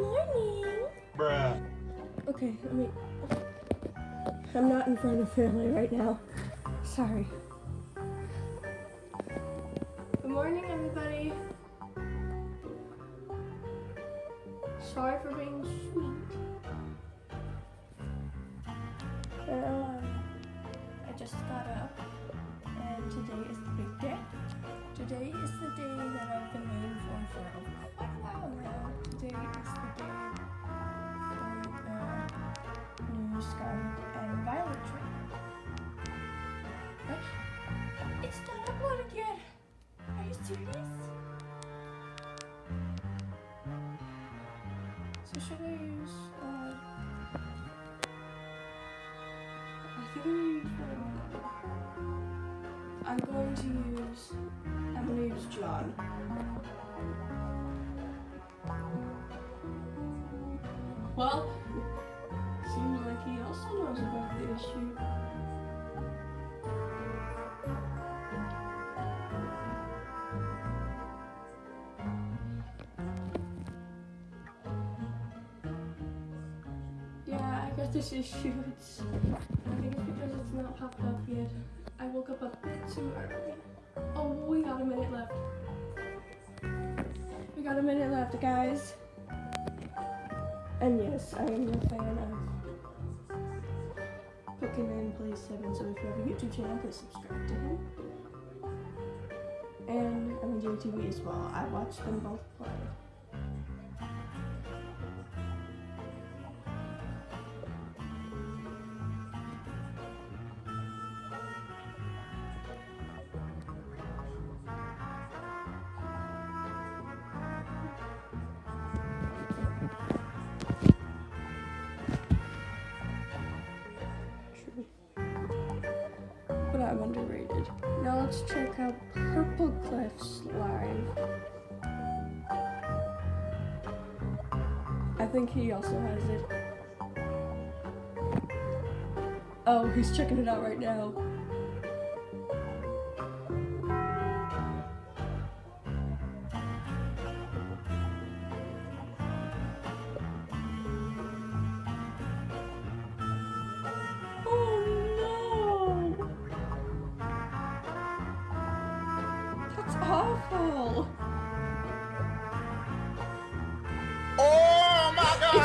morning. Bruh. Okay, let me. I'm not in front of family right now. Sorry. Good morning, everybody. Sorry for being sweet. Um, I just got up, and today is the big day. Today is the day that I've I'm gonna use. Uh, I'm going to use. Use John. Well, seems like he also knows about the issue. Yeah, I got this issue. It's, I think not popped up yet. I woke up a bit too early. Oh, we got a minute left. We got a minute left, guys. And yes, I am a fan of Pokemon Plays 7, so if you have a YouTube channel, please subscribe to him. And I'm on JTV as well. I watch them both play. I'm underrated. Now let's check out Purple Cliff's live. I think he also has it. Oh, he's checking it out right now.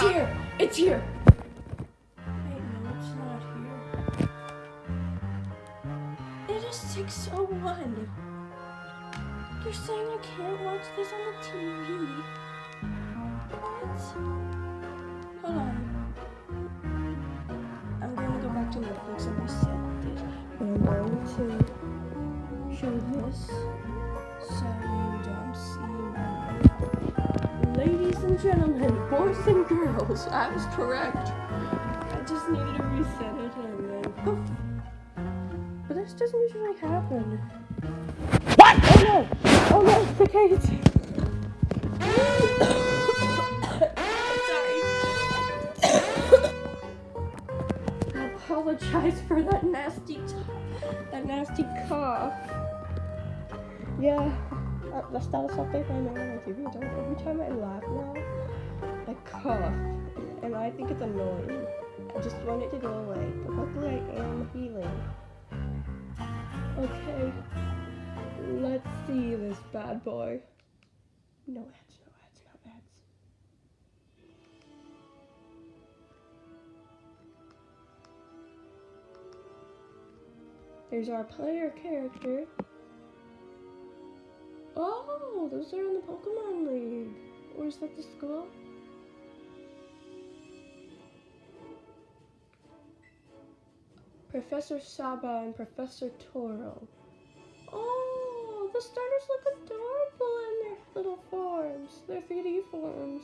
It's here! It's here! Wait, no, it's not here. It is 601. You're saying I can't watch this on the TV? What? Hold on. I'm gonna go back to Netflix and reset it. And I'm going to show this and gentlemen, boys and girls, I was correct. I just needed to reset it and then poof. But this doesn't usually happen. What? Oh no! Oh no, it's the cage! Sorry. I apologize for that nasty, t- that nasty cough. Yeah, uh, the status update I on my TV. Don't every time I laugh now, I cough, and I think it's annoying. I just want it to go away, but luckily I am healing. Okay, let's see this bad boy. No ads, no ads, no ads. There's our player character. Oh, those are in the Pokemon League. Or is that the school? Professor Sada and Professor Turo. Oh, the starters look adorable in their little forms, their 3D forms.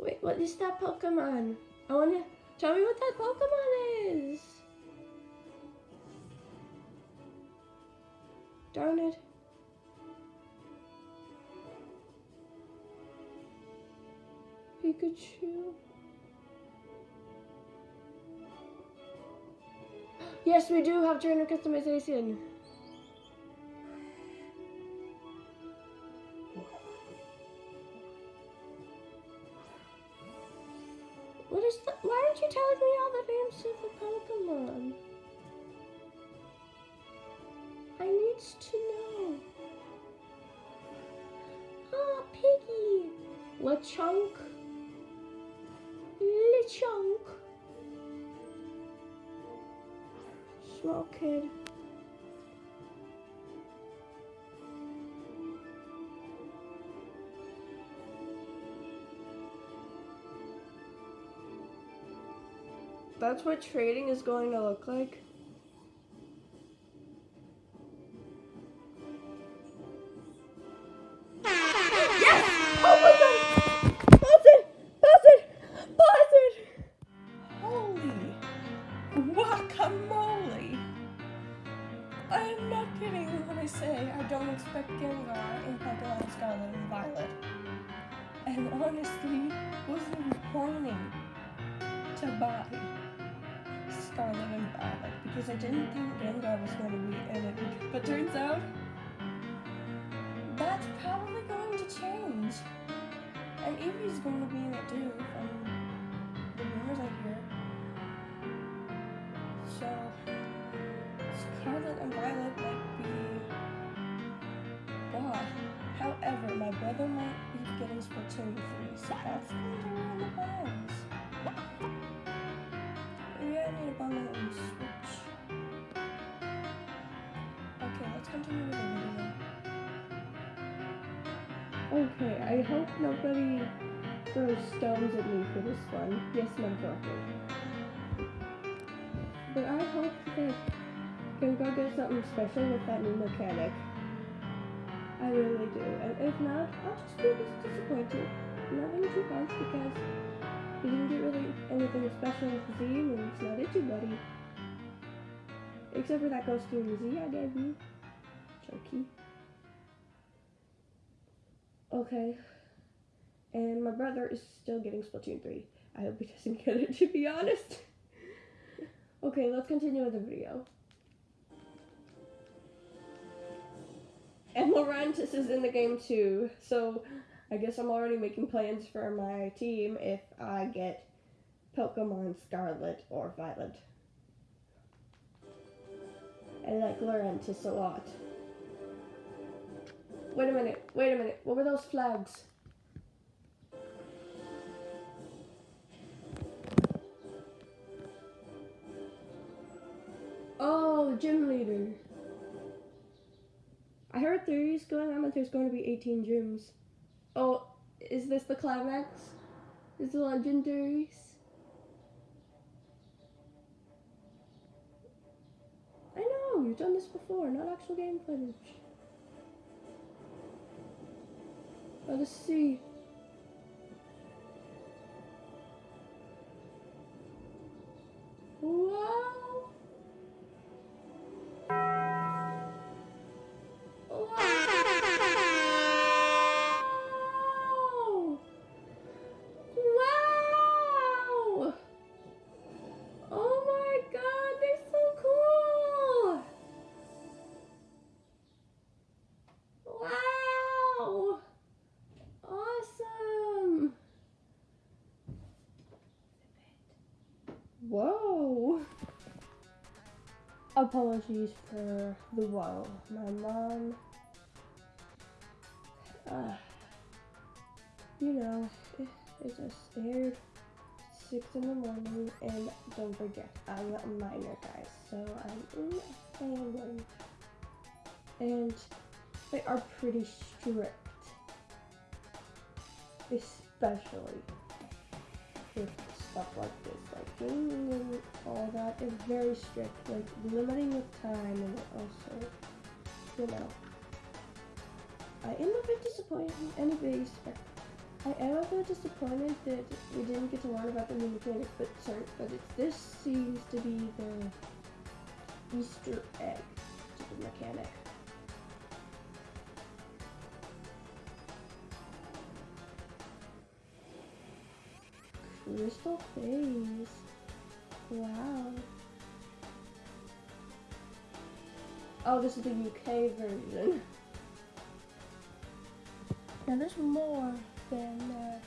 Wait, what is that Pokemon? I wanna tell me what that Pokemon is. Darn it. Pikachu. Yes, we do have trainer customization. What is the? Why aren't you telling me all the names of the Pokemon? I need to know. Ah, Piggy. Lechonk. Lechonk. Small kid. That's what trading is going to look like. Change. And Eevee's going to be in it too, from the rumors I hear. So, Scarlet and Violet might be bought. However, my brother might be getting Splatoon 3, so that's going to ruin the plans. Maybe I need to Okay, I hope nobody throws stones at me for this one. Yes, metaphorically. But I hope that can go get something special with that new mechanic. I really do. And if not, I'll just be dis- disappointed. Nothing too harsh because he didn't get really anything special with Z and it's not itchy buddy. Except for that costume Z I gave you. Jokey. Okay. And my brother is still getting Splatoon 3. I hope he doesn't get it, to be honest. okay, let's continue with the video. And Lurantis is in the game too, so I guess I'm already making plans for my team if I get Pokemon Scarlet or Violet. I like Lurantis a lot. Wait a minute, wait a minute. What were those flags? Oh, the gym leader. I heard theories going on that there's going to be 18 gyms. Oh, is this the climax? Is the legendaries? I know, you've done this before, not actual game footage. Let us see. Apologies for the whoa. My mom. Uh, you know, it just scared. Six in the morning, and don't forget, I'm a minor, guys, so I'm in a family. And they are pretty strict. Especially with stuff like this, like gaming and all that is very strict, like limiting with time and also, you know. I am a bit disappointed, anyways. I am a bit disappointed that we didn't get to learn about the new mechanic, but sorry, but this seems to be the Easter egg to the mechanic. Crystal phase. Wow. Oh, this is the UK version. Now there's more than that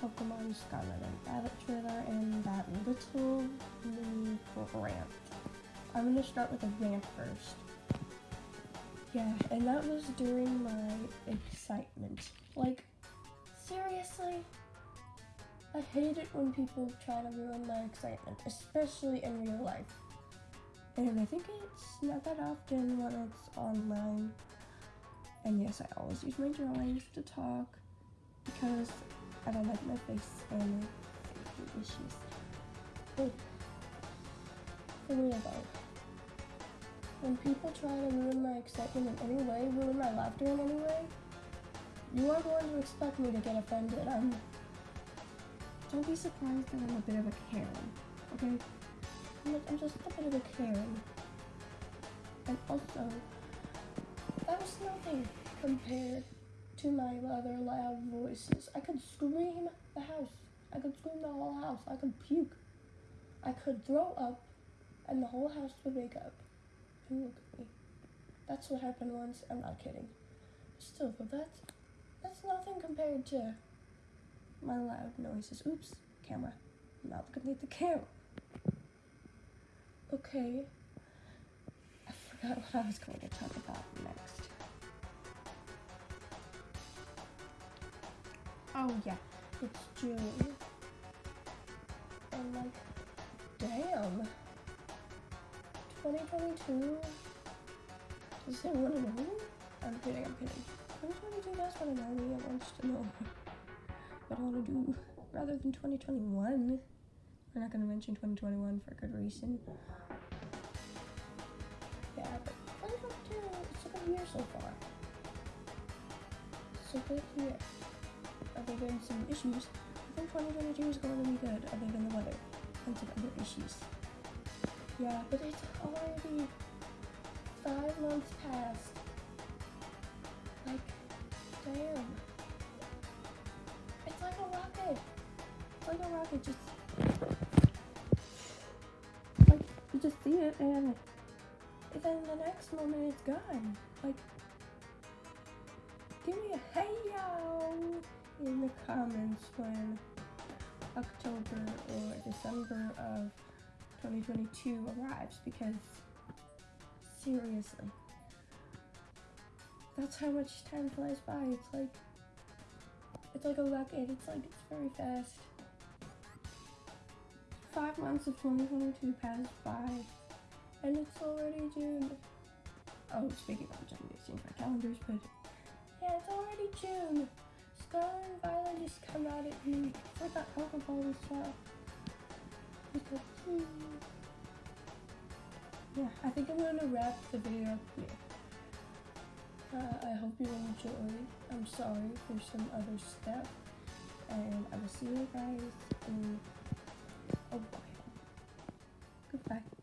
Pokemon Scarlet and Violet trailer and that little mini rant. I'm gonna start with a rant first. Yeah, and that was during my excitement. Like, seriously? I hate it when people try to ruin my excitement, especially in real life. And I think it's not that often when it's online. And yes, I always use my drawings to talk because I don't like my face and issues. But for real though, when people try to ruin my excitement in any way, ruin my laughter in any way, you are going to expect me to get offended. I'm. Don't be surprised that I'm a bit of a Karen, okay? I'm, I'm just a bit of a Karen. And also, that was nothing compared to my other loud voices. I could scream the house. I could scream the whole house. I could puke. I could throw up, and the whole house would wake up and look at me. That's what happened once. I'm not kidding. Still, though, that's that's nothing compared to my loud noises. Oops, camera. I'm not looking at the camera. Okay. I forgot what I was going to talk about next. Oh yeah, it's June. And like, damn. 2022? Does anyone know? What I want to do rather than 2021. We're not going to mention 2021 for a good reason. Yeah, but 2022, it's a good year so far. It's a good year. Other than some issues, I think 2022 is going to be good, other than the weather and some other issues. Yeah, but it's already five months past. Like, damn. Like a rocket, just like you just see it and then the next moment it's gone. Like give me a hey yo in the comments when October or December of 2022 arrives because seriously that's how much time flies by. It's like it's like a rocket. It's like it's very fast. Five months of 2022 passed by, and it's already June. Oh, speaking of which, I'm mixing my calendars, but yeah, it's already June. Scarlet and Violet just come out at me. It's like that alcohol as well. Because, hmm. Yeah, I think I'm gonna wrap the video up here. Uh, I hope you enjoyed. I'm sorry for some other stuff. And I will see you guys in a while. Goodbye.